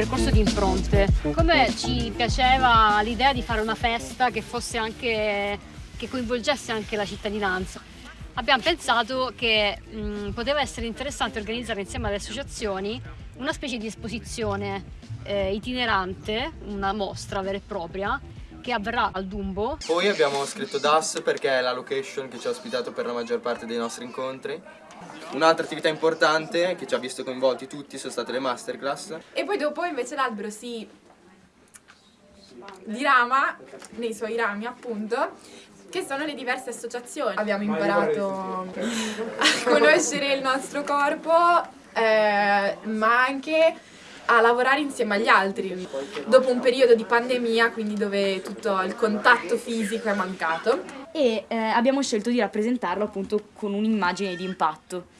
percorso di impronte. Come ci piaceva l'idea di fare una festa che anche che coinvolgesse anche la cittadinanza. Abbiamo pensato che mh, poteva essere interessante organizzare insieme alle associazioni una specie di esposizione eh, itinerante, una mostra vera e propria, che avverrà al Dumbo. Poi abbiamo scritto DAS perché è la location che ci ha ospitato per la maggior parte dei nostri incontri. Un'altra attività importante che ci ha visto coinvolti tutti sono state le masterclass. E poi dopo invece l'albero si dirama nei suoi rami appunto che sono le diverse associazioni. Abbiamo imparato a conoscere il nostro corpo eh, ma anche a lavorare insieme agli altri. Dopo un periodo di pandemia, quindi dove tutto il contatto fisico è mancato. E eh, abbiamo scelto di rappresentarlo appunto con un'immagine di impatto.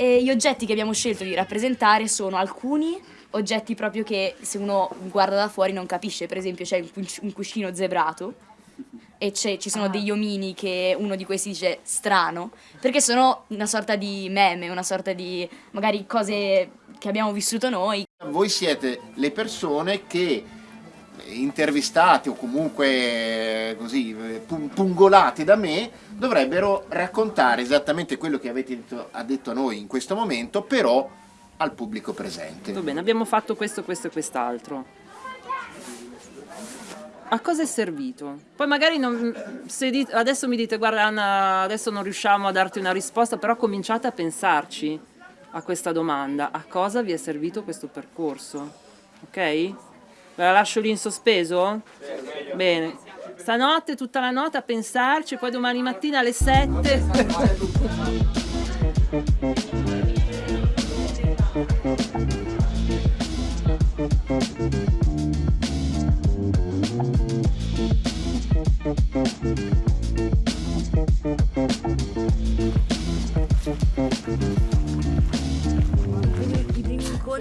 E gli oggetti che abbiamo scelto di rappresentare sono alcuni oggetti proprio che se uno guarda da fuori non capisce, per esempio c'è un cuscino zebrato e ci sono ah. degli omini che uno di questi dice strano, perché sono una sorta di meme, una sorta di magari cose che abbiamo vissuto noi. Voi siete le persone che intervistate o comunque così pungolate da me dovrebbero raccontare esattamente quello che avete detto, ha detto a noi in questo momento però al pubblico presente. Va bene, abbiamo fatto questo, questo e quest'altro a cosa è servito? Poi magari non, dite, adesso mi dite guarda Anna adesso non riusciamo a darti una risposta però cominciate a pensarci a questa domanda a cosa vi è servito questo percorso ok? La lascio lì in sospeso? Bene stanotte tutta la notte a pensarci poi domani mattina alle 7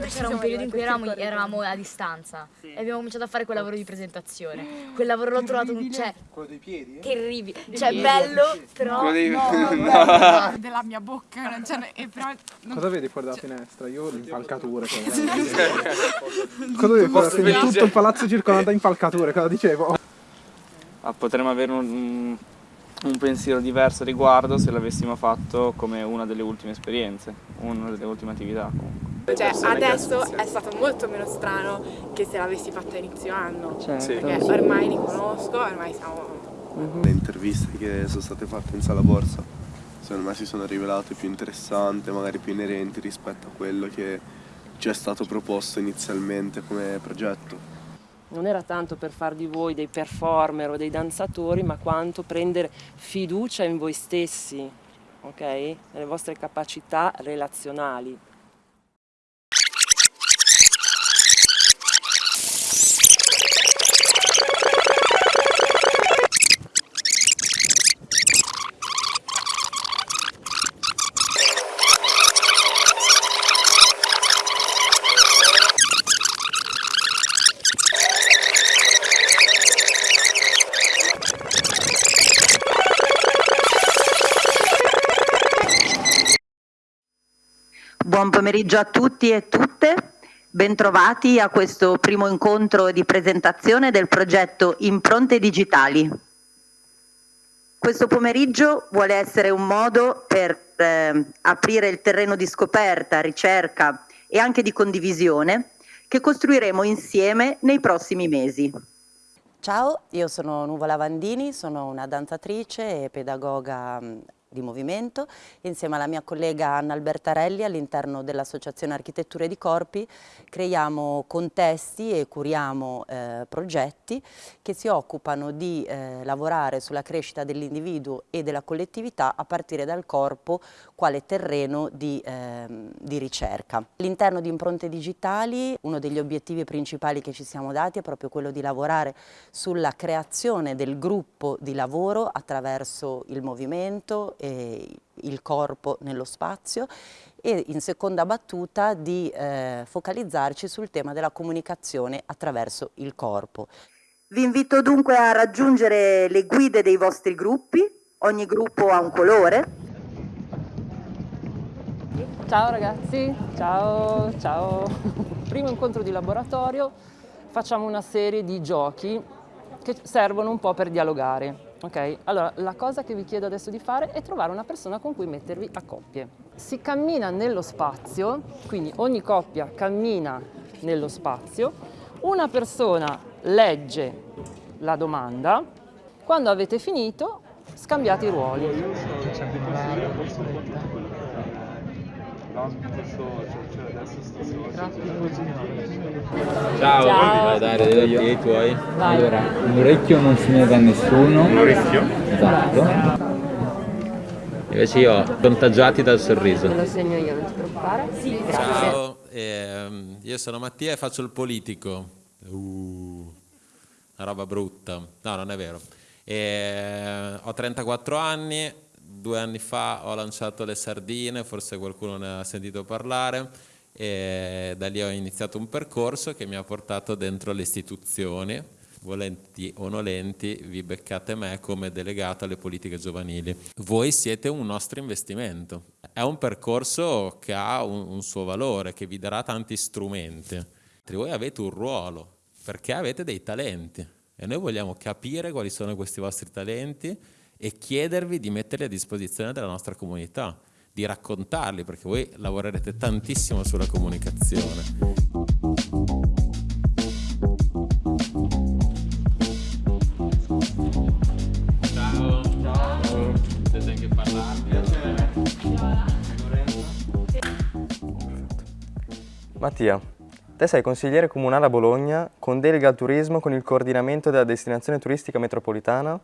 c'era un periodo in cui eravamo, eravamo a distanza sì. e abbiamo cominciato a fare quel lavoro di presentazione. Quel lavoro l'ho trovato un cioè, quello dei piedi? Terribile. Cioè bello, però dei... no, no. della mia bocca, non c'è e però non... Cosa vedi fuori dalla finestra? Io ho le impalcature. cosa vedi fuori dalla Tutto il palazzo circondato da impalcature, cosa dicevo? Ah, potremmo avere un, un pensiero diverso riguardo se l'avessimo fatto come una delle ultime esperienze, una delle ultime attività comunque. Cioè adesso è stato molto meno strano che se l'avessi fatta a inizio anno, certo. perché ormai li conosco, ormai siamo... Mhm. Le interviste che sono state fatte in sala borsa secondo me si sono rivelate più interessanti, magari più inerenti rispetto a quello che ci è stato proposto inizialmente come progetto. Non era tanto per far di voi dei performer o dei danzatori, ma quanto prendere fiducia in voi stessi, ok? Nelle vostre capacità relazionali. Buon pomeriggio a tutti e tutte, bentrovati a questo primo incontro di presentazione del progetto Impronte Digitali. Questo pomeriggio vuole essere un modo per eh, aprire il terreno di scoperta, ricerca e anche di condivisione che costruiremo insieme nei prossimi mesi. Ciao, io sono Nuvola Vandini, sono una danzatrice e pedagoga di movimento, insieme alla mia collega Anna Albertarelli all'interno dell'Associazione Architetture di Corpi creiamo contesti e curiamo eh, progetti che si occupano di eh, lavorare sulla crescita dell'individuo e della collettività a partire dal corpo quale terreno di, eh, di ricerca. All'interno di impronte digitali uno degli obiettivi principali che ci siamo dati è proprio quello di lavorare sulla creazione del gruppo di lavoro attraverso il movimento eh, il corpo nello spazio e in seconda battuta di eh, focalizzarci sul tema della comunicazione attraverso il corpo. Vi invito dunque a raggiungere le guide dei vostri gruppi, ogni gruppo ha un colore. Ciao ragazzi, ciao, ciao. Primo incontro di laboratorio, facciamo una serie di giochi che servono un po' per dialogare. Ok, allora la cosa che vi chiedo adesso di fare è trovare una persona con cui mettervi a coppie. Si cammina nello spazio, quindi ogni coppia cammina nello spazio, una persona legge la domanda, quando avete finito scambiate i ruoli. Ciao, Ciao. vai dai, dai, dai, i tuoi. Vai. Allora, un orecchio non se ne dà a nessuno. Un orecchio? Esatto. Invece io ho contagiati dal sorriso. Me lo segno io, non ti preoccupare. Sì, grazie. Ciao, ehm, io sono Mattia e faccio il politico. Uh, una roba brutta. No, non è vero. E, ho 34 anni, due anni fa ho lanciato le sardine, forse qualcuno ne ha sentito parlare, e da lì ho iniziato un percorso che mi ha portato dentro le istituzioni. Volenti o nolenti, vi beccate me come delegato alle politiche giovanili. Voi siete un nostro investimento. È un percorso che ha un, un suo valore, che vi darà tanti strumenti. Voi avete un ruolo, perché avete dei talenti e noi vogliamo capire quali sono questi vostri talenti e chiedervi di metterli a disposizione della nostra comunità, di raccontarli, perché voi lavorerete tantissimo sulla comunicazione. Mattia, te sei consigliere comunale a Bologna con delega al turismo con il coordinamento della destinazione turistica metropolitana,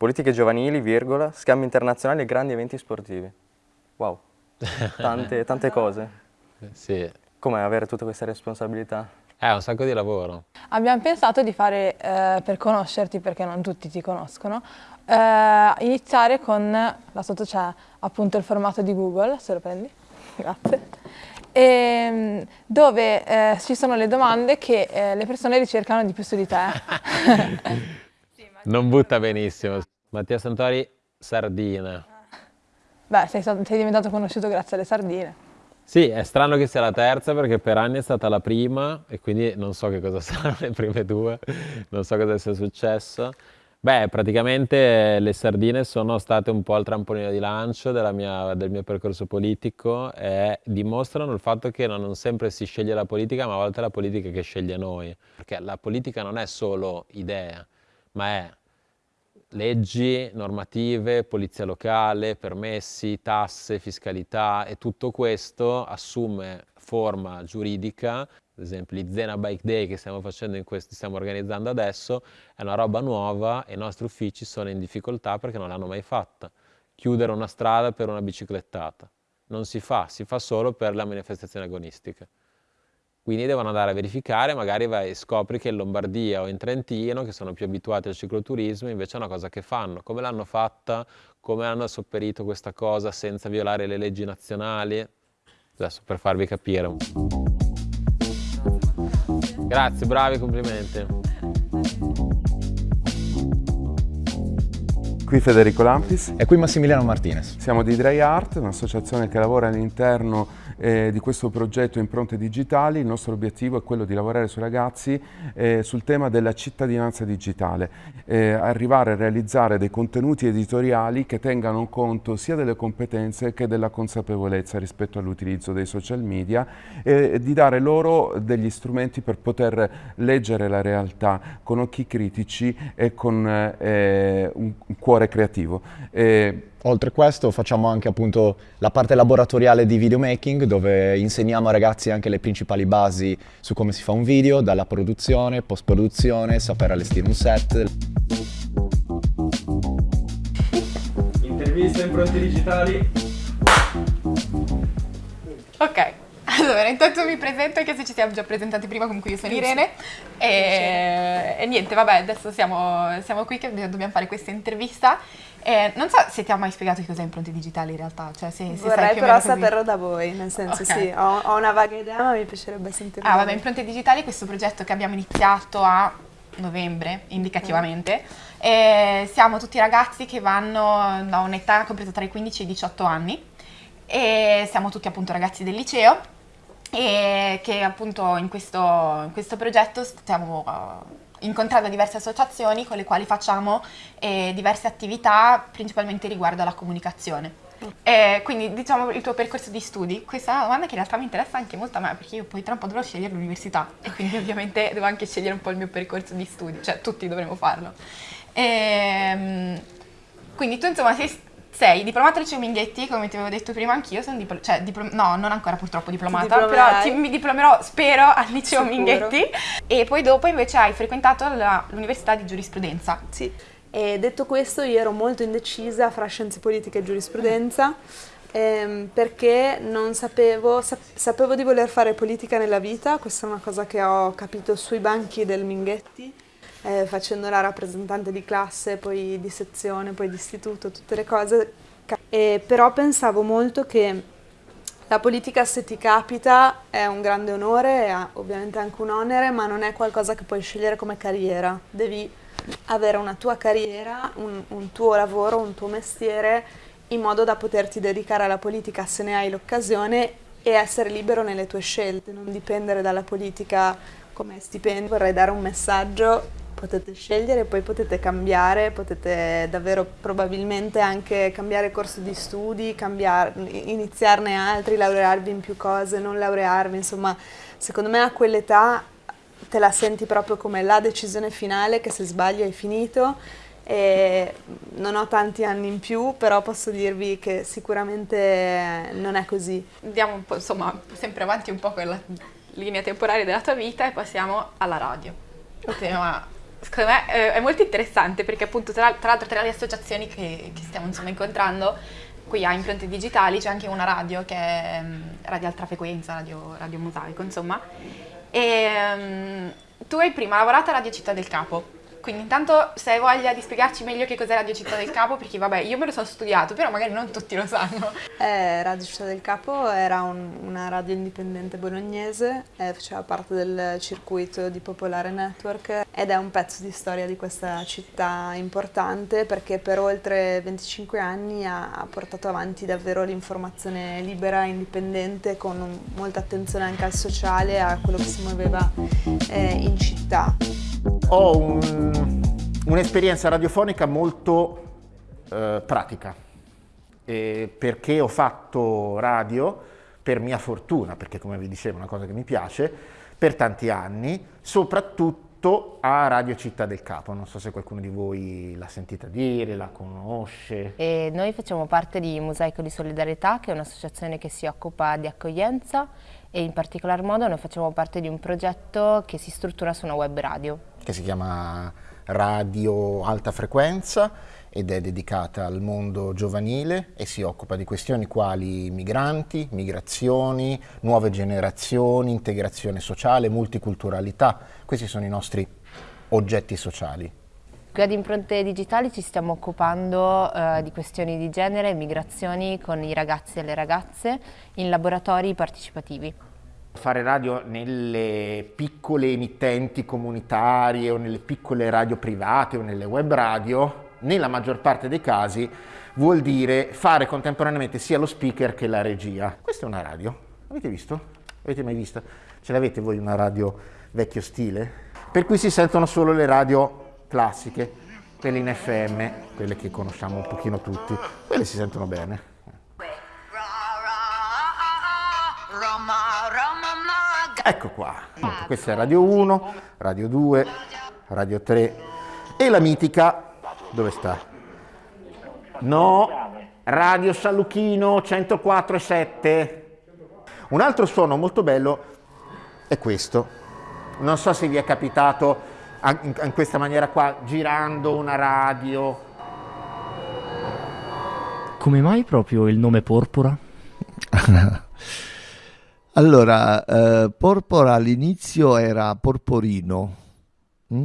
politiche giovanili, virgola, scambi internazionali e grandi eventi sportivi. Wow, tante, tante cose. Sì, Com'è avere tutte queste responsabilità? è un sacco di lavoro. Abbiamo pensato di fare, eh, per conoscerti, perché non tutti ti conoscono, eh, iniziare con, là sotto c'è appunto il formato di Google, se lo prendi, grazie, Ehm, dove eh, ci sono le domande che eh, le persone ricercano di più su di te. Non butta benissimo. Mattia Santori, sardine. Beh, sei, stato- sei diventato conosciuto grazie alle sardine. Sì, è strano che sia la terza perché per anni è stata la prima e quindi non so che cosa saranno le prime due, non so cosa sia successo. Beh, praticamente le sardine sono state un po' il trampolino di lancio della mia- del mio percorso politico e dimostrano il fatto che non sempre si sceglie la politica, ma a volte è la politica che sceglie noi. Perché la politica non è solo idea, ma è leggi, normative, polizia locale, permessi, tasse, fiscalità e tutto questo assume forma giuridica. Ad esempio, il Zena Bike Day che stiamo questo, stiamo organizzando adesso è una roba nuova e i nostri uffici sono in difficoltà perché non l'hanno mai fatta. Chiudere una strada per una biciclettata non si fa, si fa solo per la manifestazione agonistica. Quindi devono andare a verificare, magari vai e scopri che in Lombardia o in Trentino, che sono più abituati al cicloturismo, invece è una cosa che fanno. Come l'hanno fatta? Come hanno sopperito questa cosa senza violare le leggi nazionali? Adesso per farvi capire. un po'. Grazie, bravi, complimenti. Qui Federico Lampis. E qui Massimiliano Martinez. Siamo di Dry Art, un'associazione che lavora all'interno eh, di questo progetto Impronte Digitali. Il nostro obiettivo è quello di lavorare sui ragazzi eh, sul tema della cittadinanza digitale, eh, arrivare a realizzare dei contenuti editoriali che tengano conto sia delle competenze che della consapevolezza rispetto all'utilizzo dei social media e di dare loro degli strumenti per poter leggere la realtà con occhi critici e con eh, un un cuore creativo. Oltre a questo facciamo anche appunto la parte laboratoriale di videomaking dove insegniamo ai ragazzi anche le principali basi su come si fa un video, dalla produzione, post produzione, saper allestire un set. Interviste impronte digitali. Ok, allora intanto mi presento anche se ci siamo già presentati prima, comunque io sono Irene e, e niente, vabbè, adesso siamo, siamo qui che dobbiamo fare questa intervista. E non so se ti ho mai spiegato che cos'è impronte digitali in realtà, cioè se, se Vorrei però saperlo da voi, nel senso Ok. sì, ho, ho una vaga idea ma mi piacerebbe sentirlo. Ah, vabbè. Impronte Digitali è questo progetto che abbiamo iniziato a novembre, indicativamente. E siamo tutti ragazzi che vanno da un'età compresa tra i 15 e i 18 anni e siamo tutti appunto ragazzi del liceo e che appunto in questo, in questo progetto stiamo uh, incontrando diverse associazioni con le quali facciamo eh, diverse attività principalmente riguardo alla comunicazione. E quindi diciamo il tuo percorso di studi, questa è una domanda che in realtà mi interessa anche molto a me perché io poi tra un po' dovrò scegliere l'università e quindi ovviamente devo anche scegliere un po' il mio percorso di studi, cioè tutti dovremo farlo. E, quindi tu insomma sei, sei diplomata al liceo Minghetti, come ti avevo detto prima anch'io, sono diplo- cioè, diplo- no, non ancora purtroppo diplomata, però ti, mi diplomerò spero al liceo Sicuro. Minghetti e poi dopo invece hai frequentato la- l'università di giurisprudenza. Sì. E detto questo, io ero molto indecisa fra scienze politiche e giurisprudenza ehm, perché non sapevo, sap- sapevo di voler fare politica nella vita, questa è una cosa che ho capito sui banchi del Minghetti, eh, facendo la rappresentante di classe, poi di sezione, poi di istituto, tutte le cose. E però pensavo molto che la politica se ti capita è un grande onore, è ovviamente anche un onere, ma non è qualcosa che puoi scegliere come carriera. Devi avere una tua carriera, un, un tuo lavoro, un tuo mestiere, in modo da poterti dedicare alla politica se ne hai l'occasione e essere libero nelle tue scelte, non dipendere dalla politica come stipendio. Vorrei dare un messaggio, potete scegliere, poi potete cambiare, potete davvero probabilmente anche cambiare corso di studi, cambiare, iniziarne altri, laurearvi in più cose, non laurearvi, insomma, secondo me a quell'età te la senti proprio come la decisione finale che se sbagli hai finito e non ho tanti anni in più, però posso dirvi che sicuramente non è così. Andiamo un po', insomma, sempre avanti un po' con la linea temporale della tua vita e passiamo alla radio. Un tema, secondo me, eh, è molto interessante perché appunto tra, l'altro tra le associazioni che, che stiamo insomma incontrando qui a Impronte Digitali c'è anche una radio che è mm, Radio Alta Frequenza, Radio, radio Mosaico, insomma. E mm, tu hai prima lavorato a Radio Città del Capo. Quindi intanto se hai voglia di spiegarci meglio che cos'è Radio Città del Capo, perché vabbè io me lo sono studiato, però magari non tutti lo sanno. Eh, radio Città del Capo era un- una radio indipendente bolognese, eh, faceva parte del circuito di Popolare Network ed è un pezzo di storia di questa città importante perché per oltre 25 anni ha, ha portato avanti davvero l'informazione libera, indipendente, con un- molta attenzione anche al sociale, a quello che si muoveva eh, in città. Ho un- un'esperienza radiofonica molto eh, pratica, eh, perché ho fatto radio per mia fortuna, perché come vi dicevo è una cosa che mi piace, per tanti anni, soprattutto a Radio Città del Capo. Non so se qualcuno di voi l'ha sentita dire, la conosce. E noi facciamo parte di Mosaico di Solidarietà, che è un'associazione che si occupa di accoglienza e in particolar modo noi facciamo parte di un progetto che si struttura su una web radio. Che si chiama Radio Alta Frequenza ed è dedicata al mondo giovanile e si occupa di questioni quali migranti, migrazioni, nuove generazioni, integrazione sociale, multiculturalità. Questi sono i nostri oggetti sociali. Qui ad Impronte Digitali ci stiamo occupando eh, di questioni di genere e migrazioni con i ragazzi e le ragazze in laboratori partecipativi. Fare radio nelle piccole emittenti comunitarie o nelle piccole radio private o nelle web radio, nella maggior parte dei casi, vuol dire fare contemporaneamente sia lo speaker che la regia. Questa è una radio, avete visto? Avete mai vista? Ce l'avete voi una radio vecchio stile? Per cui si sentono solo le radio classiche, quelle in FM, quelle che conosciamo un pochino tutti, quelle si sentono bene. Ecco qua, Appunto, questa è Radio 1, Radio 2, Radio 3 e la mitica, dove sta? No, Radio Saluchino 104,7. Un altro suono molto bello è questo. Non so se vi è capitato in questa maniera qua, girando una radio. Come mai proprio il nome Porpora? Allora, eh, Porpora all'inizio era Porporino mm?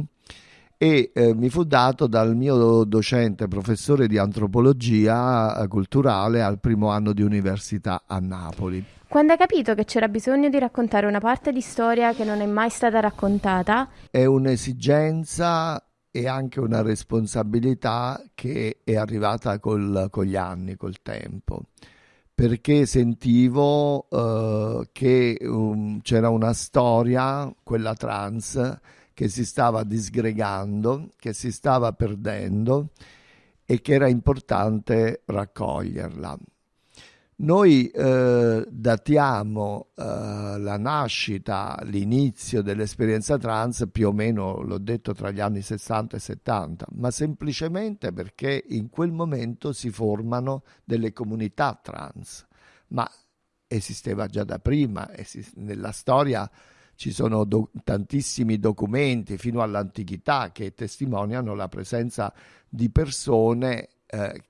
e eh, mi fu dato dal mio docente, professore di antropologia eh, culturale al primo anno di università a Napoli. Quando hai capito che c'era bisogno di raccontare una parte di storia che non è mai stata raccontata, È un'esigenza e anche una responsabilità che è arrivata col- con gli anni, col tempo, perché sentivo eh, che um, c'era una storia, quella trans, che si stava disgregando, che si stava perdendo e che era importante raccoglierla. Noi eh, datiamo eh, la nascita, l'inizio dell'esperienza trans più o meno, l'ho detto, tra gli anni 60 e 70, ma semplicemente perché in quel momento si formano delle comunità trans, ma esisteva già da prima, esist- nella storia ci sono do- tantissimi documenti fino all'antichità che testimoniano la presenza di persone, eh,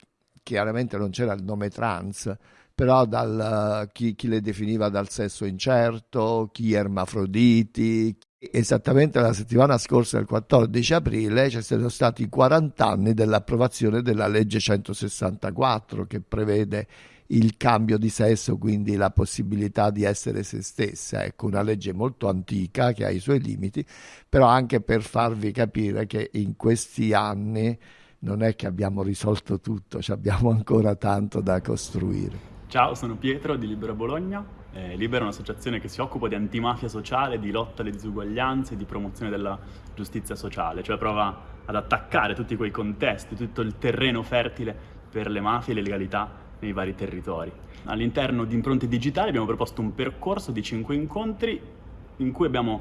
chiaramente non c'era il nome trans, però dal, chi, chi, le definiva dal sesso incerto, chi ermafroditi. Esattamente la settimana scorsa, il 14 aprile, ci sono stati i 40 anni dell'approvazione della legge 164 che prevede il cambio di sesso, quindi la possibilità di essere se stessa. Ecco, una legge molto antica che ha i suoi limiti, però anche per farvi capire che in questi anni non è che abbiamo risolto tutto, abbiamo ancora tanto da costruire. Ciao, sono Pietro di Libera Bologna. Eh, Libera è un'associazione che si occupa di antimafia sociale, di lotta alle disuguaglianze, di promozione della giustizia sociale, cioè prova ad attaccare tutti quei contesti, tutto il terreno fertile per le mafie e le legalità nei vari territori. All'interno di Impronte Digitali abbiamo proposto un percorso di cinque incontri in cui abbiamo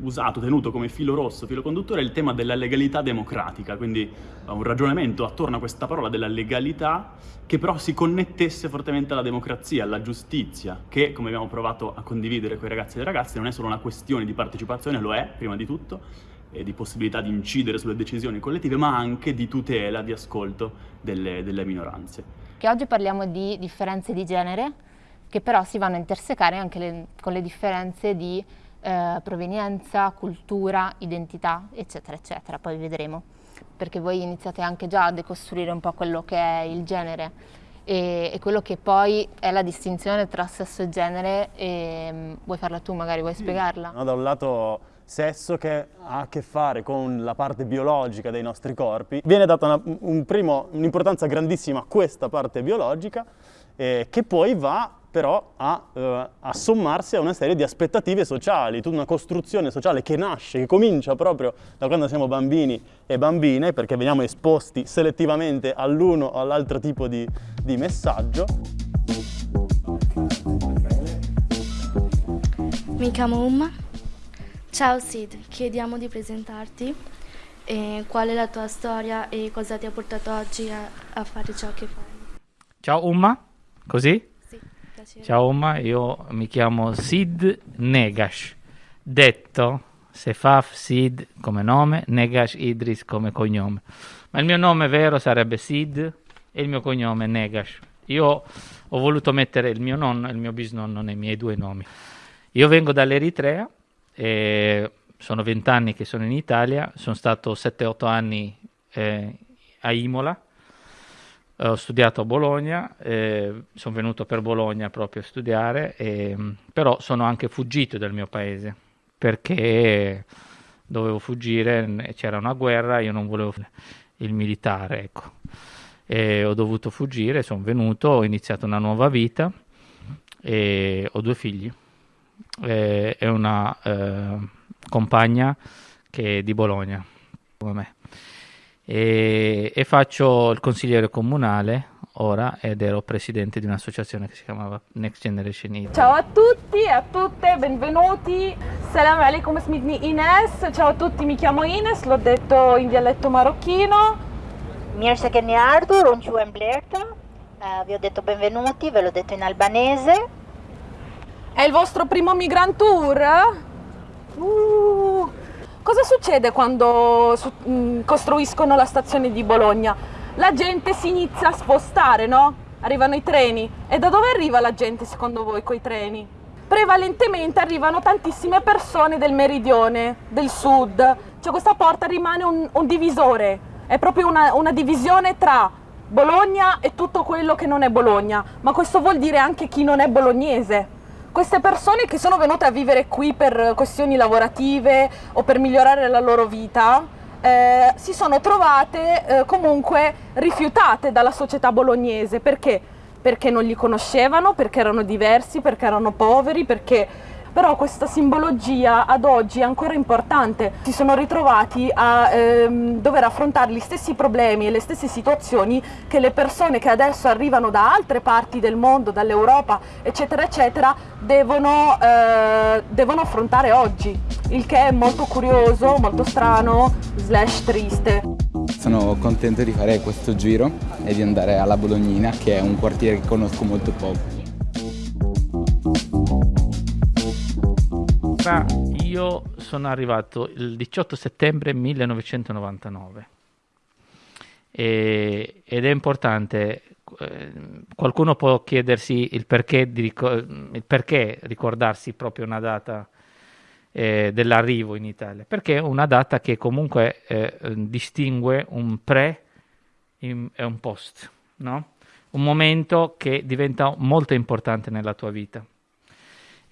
usato, tenuto come filo rosso, filo conduttore il tema della legalità democratica, quindi un ragionamento attorno a questa parola della legalità che però si connettesse fortemente alla democrazia, alla giustizia, che come abbiamo provato a condividere con i ragazzi e le ragazze non è solo una questione di partecipazione, lo è prima di tutto, e di possibilità di incidere sulle decisioni collettive, ma anche di tutela, di ascolto delle, delle minoranze. Che oggi parliamo di differenze di genere, che però si vanno a intersecare anche le, con le differenze di eh, provenienza, cultura, identità, eccetera, eccetera. Poi vedremo, perché voi iniziate anche già a decostruire un po' quello che è il genere e, e quello che poi è la distinzione tra sesso e genere. E, mm, vuoi farla tu, magari vuoi spiegarla? No, da un lato sesso che ha a che fare con la parte biologica dei nostri corpi, viene data una, un un'importanza grandissima a questa parte biologica eh, che poi va però a, eh, a, sommarsi a una serie di aspettative sociali, tutta una costruzione sociale che nasce, che comincia proprio da quando siamo bambini e bambine, perché veniamo esposti selettivamente all'uno o all'altro tipo di, di messaggio. Mi chiamo Umma. Ciao Sid, chiediamo di presentarti. E qual è la tua storia e cosa ti ha portato oggi a, a fare ciò che fai? Ciao Umma, così? Piacere. Ciao Oma, io mi chiamo Sid Negash, detto Sefaf Sid come nome, Negash Idris come cognome. Ma il mio nome vero sarebbe Sid e il mio cognome Negash. Io ho voluto mettere il mio nonno e il mio bisnonno nei miei due nomi. Io vengo dall'Eritrea e sono vent'anni che sono in Italia, sono stato 7-8 anni eh, a Imola ho studiato a Bologna, eh, sono venuto per Bologna proprio a studiare, e, però sono anche fuggito dal mio paese perché dovevo fuggire, c'era una guerra, io non volevo il militare, ecco. E ho dovuto fuggire, sono venuto, ho iniziato una nuova vita e ho due figli e, e una eh, compagna che è di Bologna, come me e, e faccio il consigliere comunale ora ed ero presidente di un'associazione che si chiamava Next Generation Id. Ciao a tutti e a tutte, benvenuti. Salam alaikum smitni Ines. Ciao a tutti, mi chiamo Ines, l'ho detto in dialetto marocchino. Mirse che ne Ardur, un ciu Blerta. Uh, vi ho detto benvenuti, ve l'ho detto in albanese. È il vostro primo migrant tour? Uh, Cosa succede quando su, mh, mm, costruiscono la stazione di Bologna? La gente si inizia a spostare, no? Arrivano i treni. E da dove arriva la gente secondo voi coi treni? Prevalentemente arrivano tantissime persone del meridione, del sud. Cioè questa porta rimane un, un divisore, è proprio una, una divisione tra Bologna e tutto quello che non è Bologna, ma questo vuol dire anche chi non è bolognese queste persone che sono venute a vivere qui per questioni lavorative o per migliorare la loro vita eh, si sono trovate eh, comunque rifiutate dalla società bolognese perché? perché non li conoscevano, perché erano diversi, perché erano poveri, perché però questa simbologia ad oggi è ancora importante. Si sono ritrovati a ehm, dover affrontare gli stessi problemi e le stesse situazioni che le persone che adesso arrivano da altre parti del mondo, dall'Europa, eccetera, eccetera, devono, eh, devono affrontare oggi, il che è molto curioso, molto strano, slash triste. Sono contento di fare questo giro e di andare alla Bolognina, che è un quartiere che conosco molto poco. Ma io sono arrivato il 18 settembre 1999 e, ed è importante, eh, qualcuno può chiedersi il perché, di, il perché ricordarsi proprio una data eh, dell'arrivo in Italia, perché è una data che comunque eh, distingue un pre e un post, no? un momento che diventa molto importante nella tua vita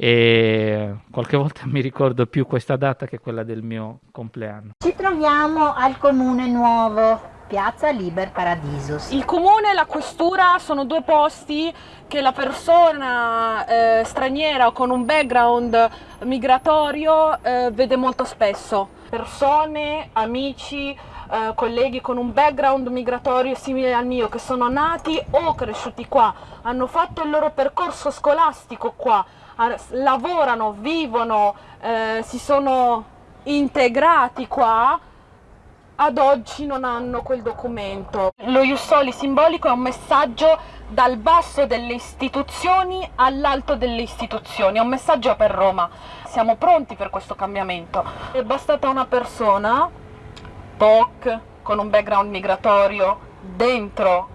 e qualche volta mi ricordo più questa data che quella del mio compleanno. Ci troviamo al comune nuovo, Piazza Liber Paradisos. Il comune e la questura sono due posti che la persona eh, straniera o con un background migratorio eh, vede molto spesso. Persone, amici, eh, colleghi con un background migratorio simile al mio che sono nati o cresciuti qua, hanno fatto il loro percorso scolastico qua, lavorano, vivono, eh, si sono integrati qua, ad oggi non hanno quel documento. Lo Jussoli simbolico è un messaggio dal basso delle istituzioni all'alto delle istituzioni, è un messaggio per Roma. Siamo pronti per questo cambiamento. È bastata una persona, POC, con un background migratorio, dentro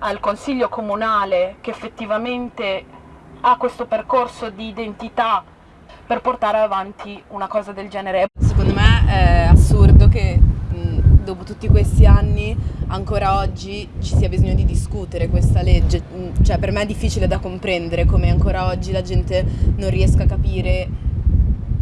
al consiglio comunale che effettivamente ha questo percorso di identità per portare avanti una cosa del genere. Secondo me è assurdo che dopo tutti questi anni ancora oggi ci sia bisogno di discutere questa legge, cioè per me è difficile da comprendere come ancora oggi la gente non riesca a capire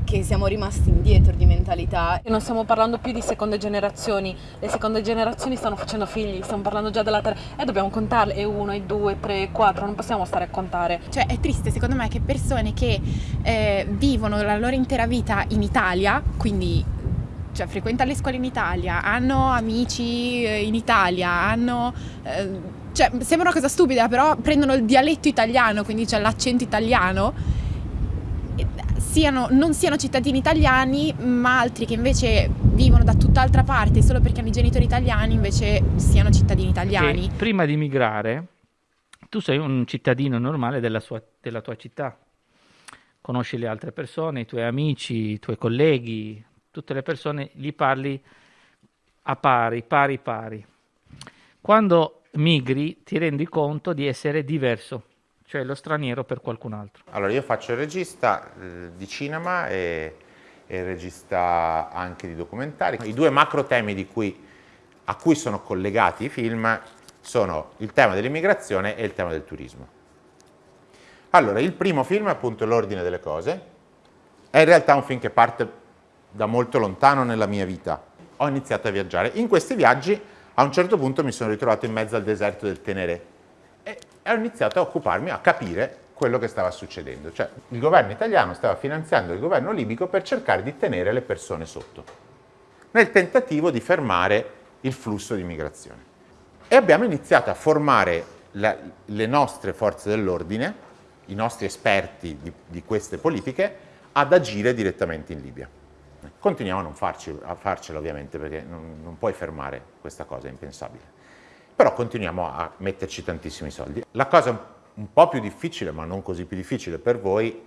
che siamo rimasti indietro di mentalità. Non stiamo parlando più di seconde generazioni, le seconde generazioni stanno facendo figli, stiamo parlando già della terza e dobbiamo contarle, e uno, e due, tre, quattro, non possiamo stare a contare. Cioè è triste secondo me che persone che eh, vivono la loro intera vita in Italia, quindi cioè, frequentano le scuole in Italia, hanno amici eh, in Italia, hanno... Eh, cioè, sembra una cosa stupida, però prendono il dialetto italiano, quindi c'è l'accento italiano siano, non siano cittadini italiani, ma altri che invece vivono da tutt'altra parte solo perché hanno i genitori italiani, invece siano cittadini italiani. Che prima di migrare, tu sei un cittadino normale della, sua, della tua città. Conosci le altre persone, i tuoi amici, i tuoi colleghi, tutte le persone, gli parli a pari, pari, pari. Quando migri ti rendi conto di essere diverso cioè lo straniero per qualcun altro. Allora io faccio il regista eh, di cinema e, e, il regista anche di documentari. I due macro temi cui, a cui sono collegati i film sono il tema dell'immigrazione e il tema del turismo. Allora, il primo film è appunto L'ordine delle cose, è in realtà un film che parte da molto lontano nella mia vita. Ho iniziato a viaggiare. In questi viaggi a un certo punto mi sono ritrovato in mezzo al deserto del Tenere e ho iniziato a occuparmi, a capire quello che stava succedendo. Cioè il governo italiano stava finanziando il governo libico per cercare di tenere le persone sotto, nel tentativo di fermare il flusso di migrazione. E abbiamo iniziato a formare la, le nostre forze dell'ordine, i nostri esperti di, di, queste politiche, ad agire direttamente in Libia. Continuiamo a non farci, a farcela ovviamente perché non, non puoi fermare questa cosa, è impensabile però continuiamo a metterci tantissimi soldi. La cosa un po' più difficile, ma non così più difficile per voi,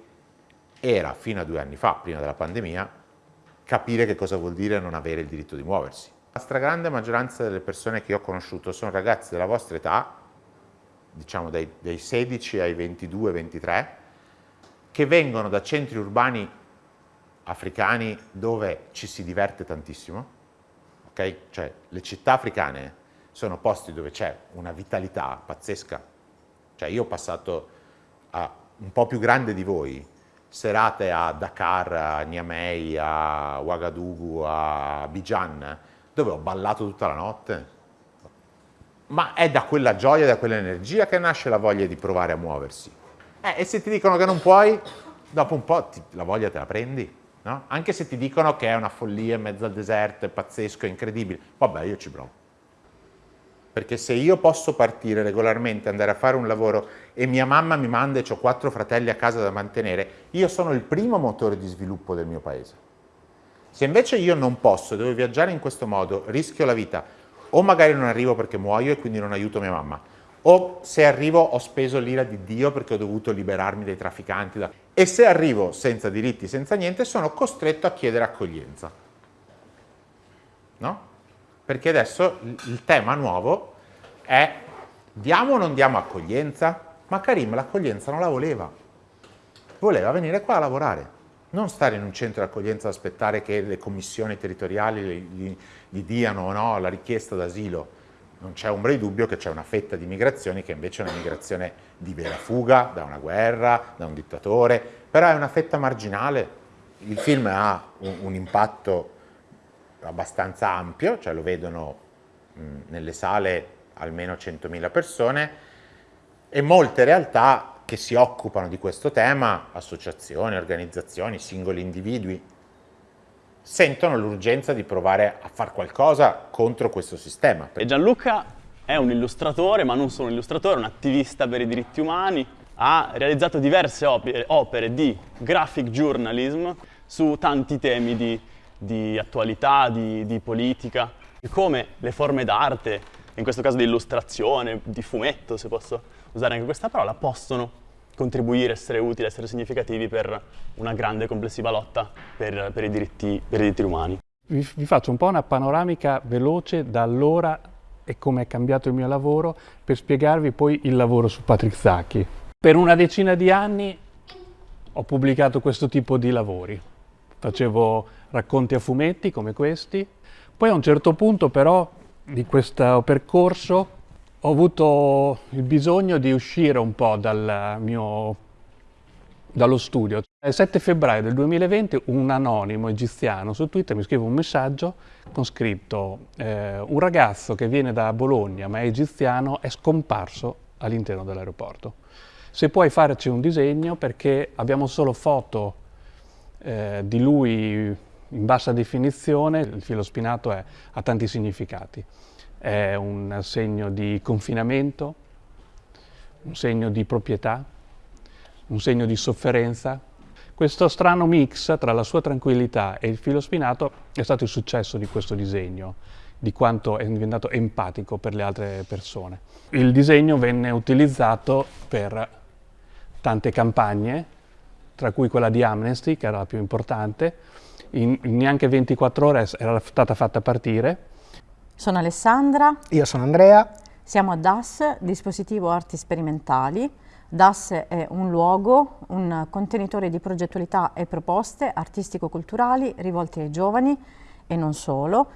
era fino a due anni fa, prima della pandemia, capire che cosa vuol dire non avere il diritto di muoversi. La stragrande maggioranza delle persone che ho conosciuto sono ragazzi della vostra età, diciamo dai, dai 16 ai 22-23, che vengono da centri urbani africani dove ci si diverte tantissimo, ok? Cioè le città africane sono posti dove c'è una vitalità pazzesca. Cioè io ho passato a un po' più grande di voi serate a Dakar, a Niamey, a Ouagadougou, a Bijan, dove ho ballato tutta la notte. ma è da quella gioia, da quell'energia che nasce la voglia di provare a muoversi. Eh, e se ti dicono che non puoi, dopo un po' ti, la voglia te la prendi. No? Anche se ti dicono che è una follia in mezzo al deserto, è pazzesco, è incredibile, vabbè io ci provo. Perché se io posso partire regolarmente, andare a fare un lavoro e mia mamma mi manda e ho quattro fratelli a casa da mantenere, io sono il primo motore di sviluppo del mio paese. Se invece io non posso, devo viaggiare in questo modo, rischio la vita, o magari non arrivo perché muoio e quindi non aiuto mia mamma, o se arrivo ho speso l'ira di Dio perché ho dovuto liberarmi dai trafficanti, e se arrivo senza diritti, senza niente, sono costretto a chiedere accoglienza. No? Perché adesso il tema nuovo è diamo o non diamo accoglienza? Ma Karim l'accoglienza non la voleva, voleva venire qua a lavorare non stare in un centro di accoglienza ad aspettare che le commissioni territoriali gli, gli diano o no la richiesta d'asilo. Non c'è ombra di dubbio che c'è una fetta di migrazioni che invece è una migrazione di vera fuga da una guerra, da un dittatore, però è una fetta marginale. Il film ha un, un impatto abbastanza ampio, cioè lo vedono mh, nelle sale almeno 100.000 persone e molte realtà che si occupano di questo tema, associazioni, organizzazioni, singoli individui, sentono l'urgenza di provare a fare qualcosa contro questo sistema. E Gianluca è un illustratore, ma non solo un illustratore, un attivista per i diritti umani, ha realizzato diverse opere, opere di graphic journalism su tanti temi di, di attualità, di, di politica, come le forme d'arte, in questo caso di illustrazione, di fumetto, se posso usare anche questa parola, possono contribuire, essere utili, essere significativi per una grande e complessiva lotta per, per, i, diritti, per i, diritti, umani. Vi, vi, faccio un po' una panoramica veloce da allora e come è cambiato il mio lavoro per spiegarvi poi il lavoro su Patrick Zacchi. Per una decina di anni ho pubblicato questo tipo di lavori. Facevo racconti a fumetti come questi. Poi a un certo punto però di questo percorso ho avuto il bisogno di uscire un po' dal mio, dallo studio. Il 7 febbraio del 2020 un anonimo egiziano su Twitter mi scrive un messaggio con scritto eh, un ragazzo che viene da Bologna ma è egiziano è scomparso all'interno dell'aeroporto. Se puoi farci un disegno perché abbiamo solo foto eh, di lui in bassa definizione, il filo spinato è, ha tanti significati è un segno di confinamento, un segno di proprietà, un segno di sofferenza. Questo strano mix tra la sua tranquillità e il filo spinato è stato il successo di questo disegno, di quanto è diventato empatico per le altre persone. Il disegno venne utilizzato per tante campagne, tra cui quella di Amnesty, che era la più importante, in neanche 24 ore era stata fatta partire sono Alessandra. Io sono Andrea. Siamo a DAS, Dispositivo Arti Sperimentali. DAS è un luogo, un contenitore di progettualità e proposte artistico-culturali rivolte ai giovani e non solo.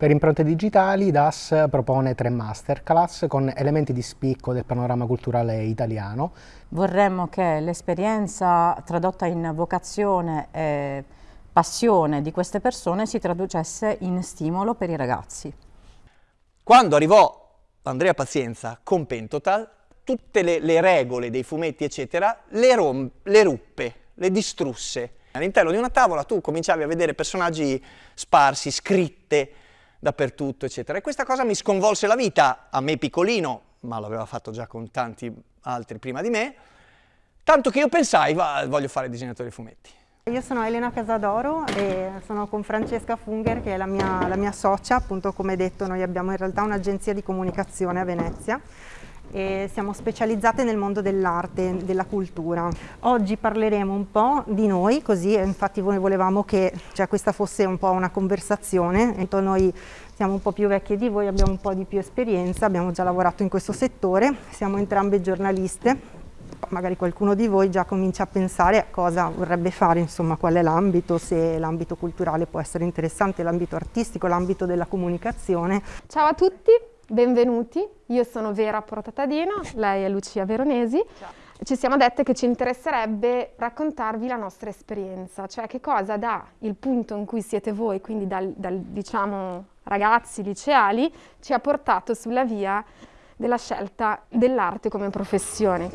Per impronte digitali DAS propone tre masterclass con elementi di spicco del panorama culturale italiano. Vorremmo che l'esperienza tradotta in vocazione e passione di queste persone si traducesse in stimolo per i ragazzi. Quando arrivò Andrea Pazienza con Pentotal, tutte le, le regole dei fumetti, eccetera, le, rom, le ruppe, le distrusse. All'interno di una tavola tu cominciavi a vedere personaggi sparsi, scritte dappertutto, eccetera. E questa cosa mi sconvolse la vita, a me piccolino, ma l'aveva fatto già con tanti altri prima di me, tanto che io pensai, va, voglio fare disegnatore di fumetti. Io sono Elena Casadoro e sono con Francesca Funger che è la mia, la mia socia, appunto come detto noi abbiamo in realtà un'agenzia di comunicazione a Venezia e siamo specializzate nel mondo dell'arte, della cultura. Oggi parleremo un po' di noi, così infatti noi volevamo che cioè, questa fosse un po' una conversazione, noi siamo un po' più vecchie di voi, abbiamo un po' di più esperienza, abbiamo già lavorato in questo settore, siamo entrambe giornaliste magari qualcuno di voi già comincia a pensare a cosa vorrebbe fare, insomma qual è l'ambito, se l'ambito culturale può essere interessante, l'ambito artistico, l'ambito della comunicazione. Ciao a tutti, benvenuti, io sono Vera Portatadino, lei è Lucia Veronesi. Ciao. Ci siamo dette che ci interesserebbe raccontarvi la nostra esperienza, cioè che cosa dà il punto in cui siete voi, quindi dal, dal diciamo ragazzi liceali ci ha portato sulla via della scelta dell'arte come professione.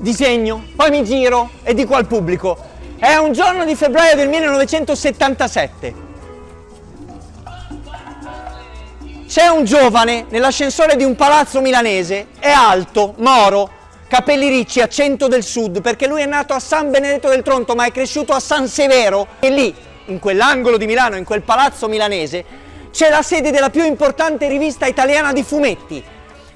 Disegno, poi mi giro e dico al pubblico, è un giorno di febbraio del 1977. C'è un giovane nell'ascensore di un palazzo milanese, è alto, moro, capelli ricci, accento del sud, perché lui è nato a San Benedetto del Tronto ma è cresciuto a San Severo e lì, in quell'angolo di Milano, in quel palazzo milanese, c'è la sede della più importante rivista italiana di fumetti,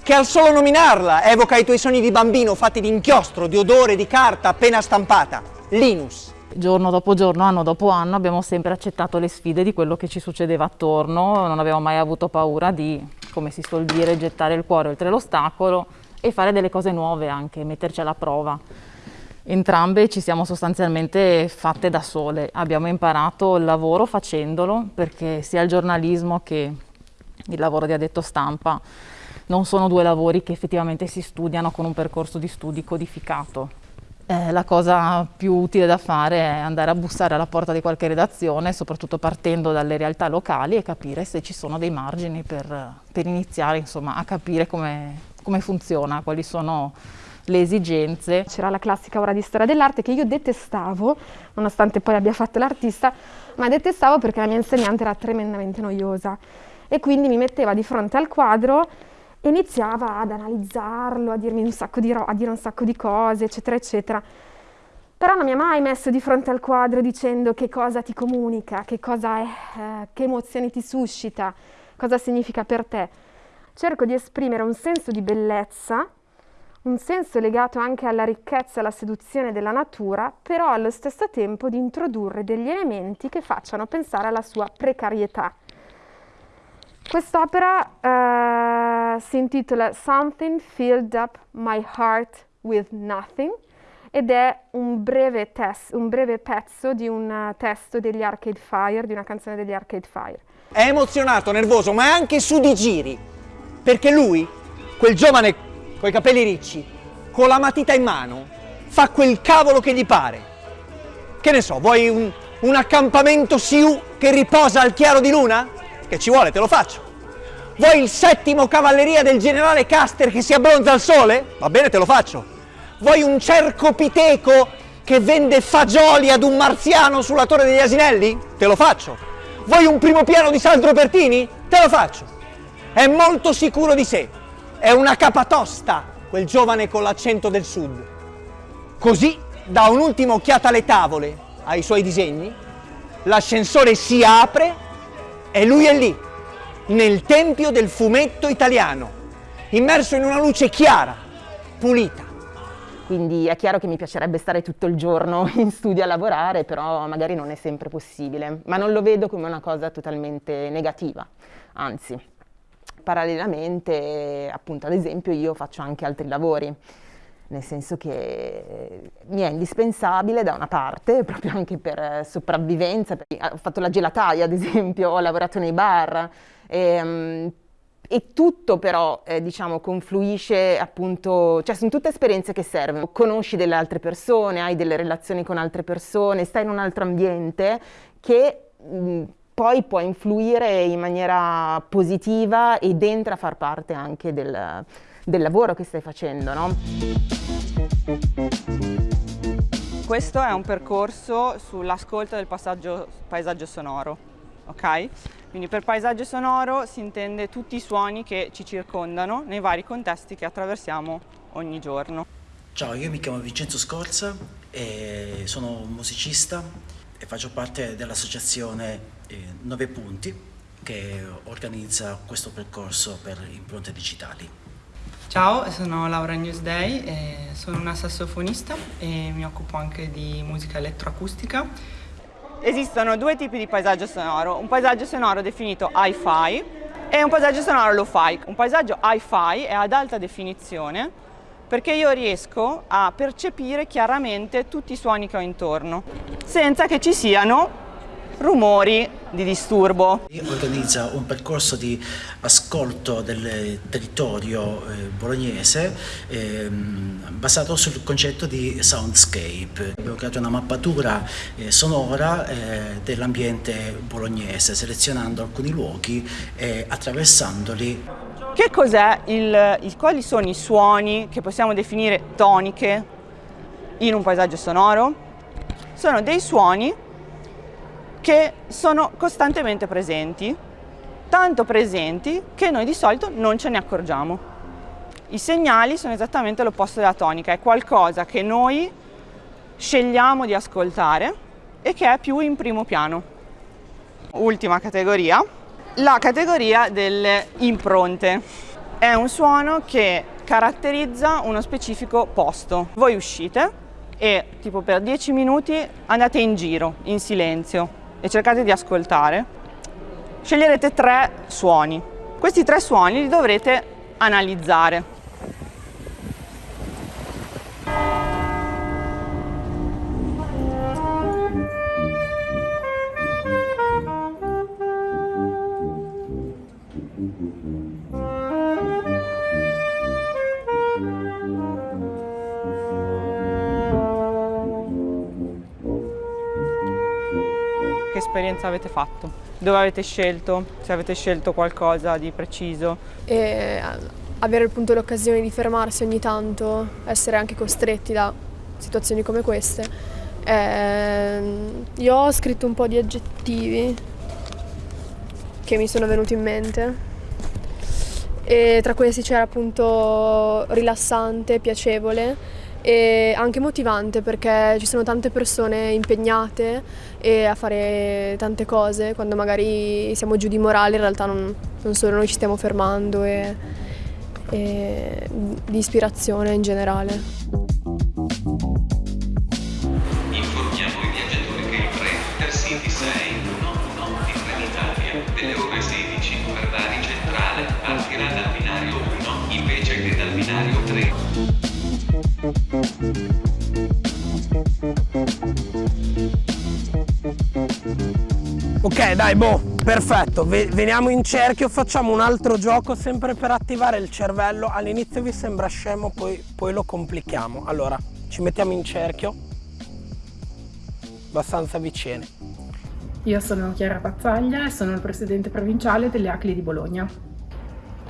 che al solo nominarla evoca i tuoi sogni di bambino fatti di inchiostro, di odore, di carta appena stampata, Linus. Giorno dopo giorno, anno dopo anno abbiamo sempre accettato le sfide di quello che ci succedeva attorno, non abbiamo mai avuto paura di, come si suol dire, gettare il cuore oltre l'ostacolo e fare delle cose nuove anche, metterci alla prova. Entrambe ci siamo sostanzialmente fatte da sole, abbiamo imparato il lavoro facendolo perché sia il giornalismo che il lavoro di addetto stampa non sono due lavori che effettivamente si studiano con un percorso di studi codificato. Eh, la cosa più utile da fare è andare a bussare alla porta di qualche redazione, soprattutto partendo dalle realtà locali e capire se ci sono dei margini per, per iniziare insomma, a capire come, come funziona, quali sono le esigenze. C'era la classica ora di storia dell'arte che io detestavo, nonostante poi abbia fatto l'artista, ma detestavo perché la mia insegnante era tremendamente noiosa e quindi mi metteva di fronte al quadro iniziava ad analizzarlo, a, dirmi un sacco di a dire un sacco di cose, eccetera, eccetera. Però non mi ha mai messo di fronte al quadro dicendo che cosa ti comunica, che cosa è, eh, che emozioni ti suscita, cosa significa per te. Cerco di esprimere un senso di bellezza, un senso legato anche alla ricchezza e alla seduzione della natura, però allo stesso tempo di introdurre degli elementi che facciano pensare alla sua precarietà. Quest'opera eh, si intitola Something Filled Up My Heart with Nothing ed è un breve, un breve pezzo di un uh, testo degli Arcade Fire, di una canzone degli Arcade Fire. È emozionato, nervoso, ma è anche su di giri, perché lui, quel giovane coi capelli ricci, con la matita in mano, fa quel cavolo che gli pare. Che ne so, vuoi un, un accampamento Siu che riposa al chiaro di luna? Che ci vuole, te lo faccio. Vuoi il settimo cavalleria del generale Caster che si abbronza al sole? Va bene, te lo faccio. Vuoi un cerco piteco che vende fagioli ad un marziano sulla torre degli asinelli? Te lo faccio. Vuoi un primo piano di Sandro Pertini? Te lo faccio. È molto sicuro di sé. È una capatosta, quel giovane con l'accento del sud. Così, da un'ultima occhiata alle tavole, ai suoi disegni, l'ascensore si apre e lui è lì, nel tempio del fumetto italiano, immerso in una luce chiara, pulita. Quindi è chiaro che mi piacerebbe stare tutto il giorno in studio a lavorare, però magari non è sempre possibile. Ma non lo vedo come una cosa totalmente negativa, anzi, parallelamente, appunto, ad esempio, io faccio anche altri lavori nel senso che mi è indispensabile da una parte, proprio anche per sopravvivenza, ho fatto la gelataia ad esempio, ho lavorato nei bar e, um, e tutto però eh, diciamo confluisce appunto, cioè sono tutte esperienze che servono, conosci delle altre persone, hai delle relazioni con altre persone, stai in un altro ambiente che mh, poi può influire in maniera positiva ed entra a far parte anche del del lavoro che stai facendo, no? Questo è un percorso sull'ascolto del paesaggio sonoro, ok? Quindi per paesaggio sonoro si intende tutti i suoni che ci circondano nei vari contesti che attraversiamo ogni giorno. Ciao, io mi chiamo Vincenzo Scorza e sono un musicista e faccio parte dell'associazione eh, Nove Punti che organizza questo percorso per impronte digitali. Ciao, sono Laura Newsday, sono una sassofonista e mi occupo anche di musica elettroacustica. Esistono due tipi di paesaggio sonoro, un paesaggio sonoro definito hi-fi e un paesaggio sonoro lo-fi. Un paesaggio hi-fi è ad alta definizione perché io riesco a percepire chiaramente tutti i suoni che ho intorno, senza che ci siano rumori di disturbo. Organizza un percorso di ascolto del territorio eh, bolognese ehm, basato sul concetto di soundscape. Abbiamo creato una mappatura eh, sonora eh, dell'ambiente bolognese, selezionando alcuni luoghi e attraversandoli. Che cos'è il, il, quali sono i suoni che possiamo definire toniche in un paesaggio sonoro? Sono dei suoni che sono costantemente presenti, tanto presenti che noi di solito non ce ne accorgiamo. I segnali sono esattamente l'opposto della tonica, è qualcosa che noi scegliamo di ascoltare e che è più in primo piano. Ultima categoria, la categoria delle impronte. È un suono che caratterizza uno specifico posto. Voi uscite e tipo per 10 minuti andate in giro, in silenzio e cercate di ascoltare. Sceglierete tre suoni. Questi tre suoni li dovrete analizzare. Esperienza avete fatto? Dove avete scelto? Se avete scelto qualcosa di preciso? E avere appunto l'occasione di fermarsi ogni tanto, essere anche costretti da situazioni come queste. E io ho scritto un po' di aggettivi che mi sono venuti in mente e tra questi c'era appunto rilassante, piacevole e anche motivante perché ci sono tante persone impegnate a fare tante cose quando magari siamo giù di morale in realtà non, non solo noi ci stiamo fermando e, e di ispirazione in generale. Ok dai boh, perfetto, veniamo in cerchio, facciamo un altro gioco sempre per attivare il cervello, all'inizio vi sembra scemo, poi, poi lo complichiamo. Allora, ci mettiamo in cerchio, abbastanza vicini. Io sono Chiara Pazzaglia e sono il presidente provinciale delle ACLI di Bologna.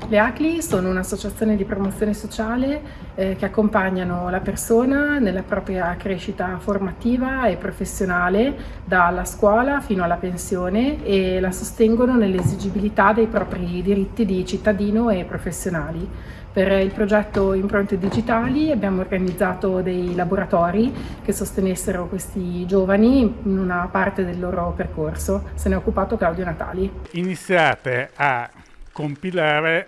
Le ACLI sono un'associazione di promozione sociale eh, che accompagnano la persona nella propria crescita formativa e professionale dalla scuola fino alla pensione e la sostengono nell'esigibilità dei propri diritti di cittadino e professionali. Per il progetto Impronte Digitali abbiamo organizzato dei laboratori che sostenessero questi giovani in una parte del loro percorso. Se ne è occupato Claudio Natali. Iniziate a compilare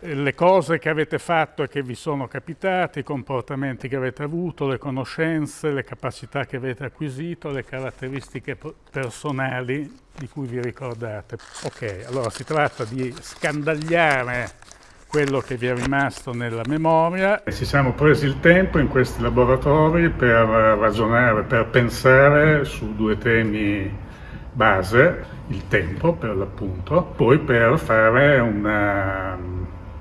le cose che avete fatto e che vi sono capitate, i comportamenti che avete avuto, le conoscenze, le capacità che avete acquisito, le caratteristiche personali di cui vi ricordate. Ok, allora si tratta di scandagliare quello che vi è rimasto nella memoria. Ci siamo presi il tempo in questi laboratori per ragionare, per pensare su due temi base, il tempo per l'appunto, poi per fare una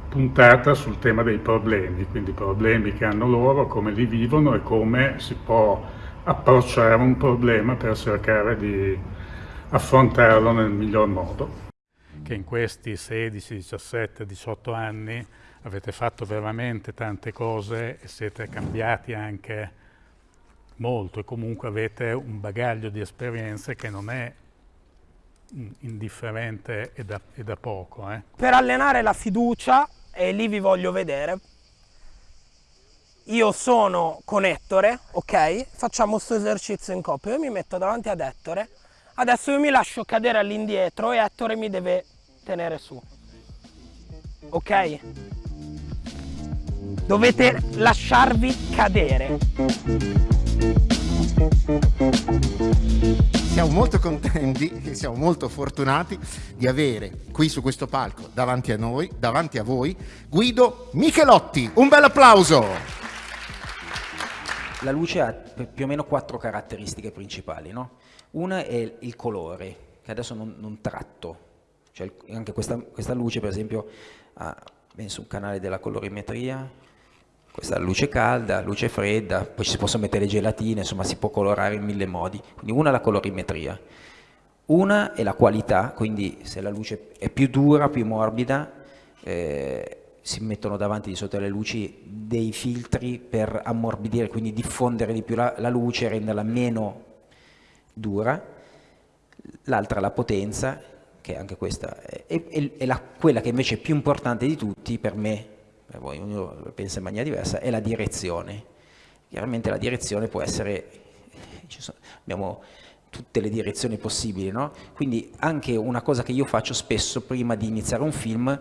puntata sul tema dei problemi, quindi problemi che hanno loro, come li vivono e come si può approcciare un problema per cercare di affrontarlo nel miglior modo. Che in questi 16, 17, 18 anni avete fatto veramente tante cose e siete cambiati anche molto e comunque avete un bagaglio di esperienze che non è indifferente e da, e da poco. Eh. Per allenare la fiducia, e lì vi voglio vedere, io sono con Ettore, ok? Facciamo questo esercizio in coppia, io mi metto davanti ad Ettore, adesso io mi lascio cadere all'indietro e Ettore mi deve tenere su, ok? Dovete lasciarvi cadere siamo molto contenti e siamo molto fortunati di avere qui su questo palco davanti a noi, davanti a voi, Guido Michelotti. Un bel applauso! La luce ha più o meno quattro caratteristiche principali, no? Una è il colore, che adesso non, non tratto, cioè anche questa, questa, luce per esempio ha messo un canale della colorimetria, questa è luce calda, luce fredda, poi ci si possono mettere gelatine, insomma si può colorare in mille modi. Quindi una è la colorimetria, una è la qualità, quindi se la luce è più dura, più morbida, eh, si mettono davanti di sotto alle luci dei filtri per ammorbidire, quindi diffondere di più la, la luce, renderla meno dura. L'altra è la potenza, che anche questa è, è, è la, quella che invece è più importante di tutti per me, poi ognuno pensa in maniera diversa, è la direzione. Chiaramente la direzione può essere, sono, abbiamo tutte le direzioni possibili, no? quindi anche una cosa che io faccio spesso prima di iniziare un film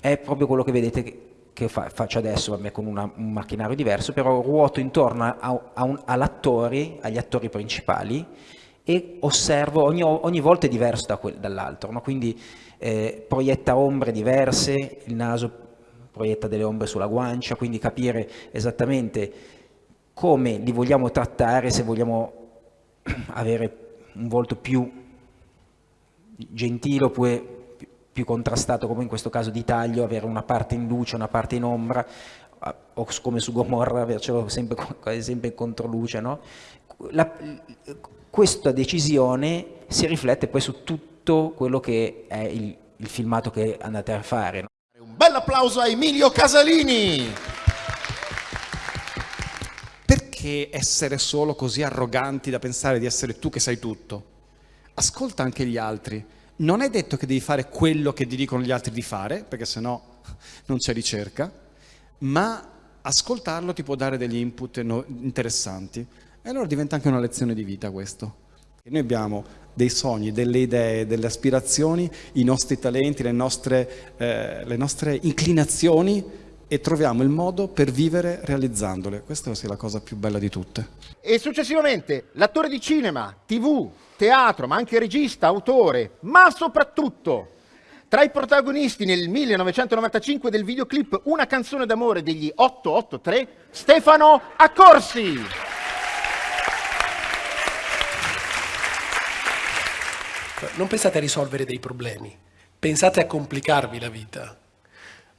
è proprio quello che vedete che, che fa, faccio adesso vabbè, con una, un macchinario diverso, però ruoto intorno all'attore, agli attori principali e osservo, ogni, ogni volta è diverso da dall'altro, no? quindi eh, proietta ombre diverse, il naso proietta delle ombre sulla guancia, quindi capire esattamente come li vogliamo trattare, se vogliamo avere un volto più gentile oppure più contrastato come in questo caso di taglio, avere una parte in luce, una parte in ombra, o come su Gomorra avercelo sempre, sempre in controluce. No? La, questa decisione si riflette poi su tutto quello che è il, il filmato che andate a fare. No? Bel applauso a Emilio Casalini! Perché essere solo così arroganti da pensare di essere tu che sai tutto? Ascolta anche gli altri. Non è detto che devi fare quello che ti dicono gli altri di fare, perché sennò non c'è ricerca, ma ascoltarlo ti può dare degli input interessanti. E allora diventa anche una lezione di vita questo. Noi abbiamo dei sogni, delle idee, delle aspirazioni, i nostri talenti, le nostre, eh, le nostre inclinazioni e troviamo il modo per vivere realizzandole. Questa è la cosa più bella di tutte. E successivamente l'attore di cinema, tv, teatro, ma anche regista, autore, ma soprattutto tra i protagonisti nel 1995 del videoclip Una canzone d'amore degli 883, Stefano Accorsi. Non pensate a risolvere dei problemi, pensate a complicarvi la vita.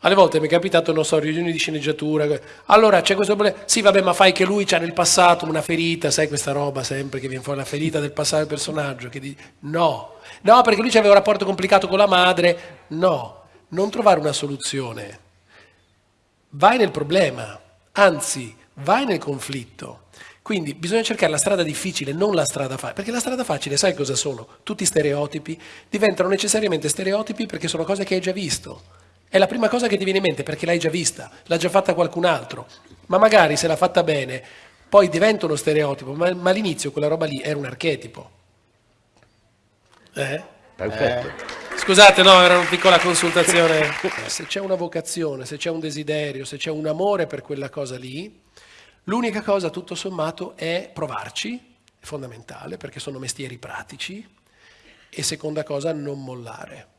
Alle volte mi è capitato, non so, riunioni di sceneggiatura, allora c'è questo problema, sì vabbè ma fai che lui c'ha nel passato una ferita, sai questa roba sempre che viene fuori, la ferita del passato del personaggio, che dice no, no perché lui aveva un rapporto complicato con la madre, no, non trovare una soluzione, vai nel problema, anzi vai nel conflitto, quindi bisogna cercare la strada difficile, non la strada facile, perché la strada facile sai cosa sono? Tutti stereotipi, diventano necessariamente stereotipi perché sono cose che hai già visto. È la prima cosa che ti viene in mente perché l'hai già vista, l'ha già fatta qualcun altro, ma magari se l'ha fatta bene, poi diventa uno stereotipo, ma, ma all'inizio quella roba lì era un archetipo. Eh? Perfetto. Eh. Scusate, no, era una piccola consultazione. se c'è una vocazione, se c'è un desiderio, se c'è un amore per quella cosa lì, L'unica cosa, tutto sommato, è provarci, è fondamentale, perché sono mestieri pratici, e seconda cosa, non mollare.